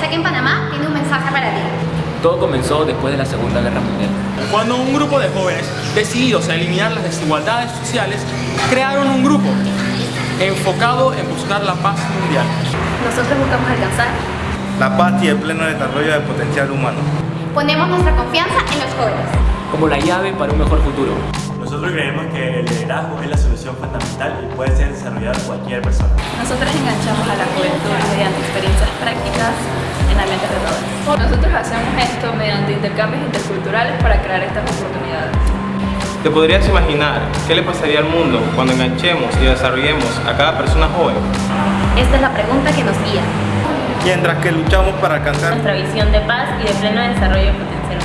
sé que en Panamá tiene un mensaje para ti. Todo comenzó después de la Segunda Guerra Mundial. Cuando un grupo de jóvenes, decididos a eliminar las desigualdades sociales, crearon un grupo enfocado en buscar la paz mundial. Nosotros buscamos alcanzar la paz y el pleno desarrollo del potencial humano. Ponemos nuestra confianza en los jóvenes. Como la llave para un mejor futuro. Nosotros creemos que el liderazgo es la solución fundamental y puede ser desarrollado por cualquier persona. Nosotros enganchamos a la juventud mediante experiencias prácticas en ambientes todos. Nosotros hacemos esto mediante intercambios interculturales para crear estas oportunidades. ¿Te podrías imaginar qué le pasaría al mundo cuando enganchemos y desarrollemos a cada persona joven? Esta es la pregunta que nos guía. Mientras que luchamos para alcanzar nuestra visión de paz y de pleno desarrollo potencial.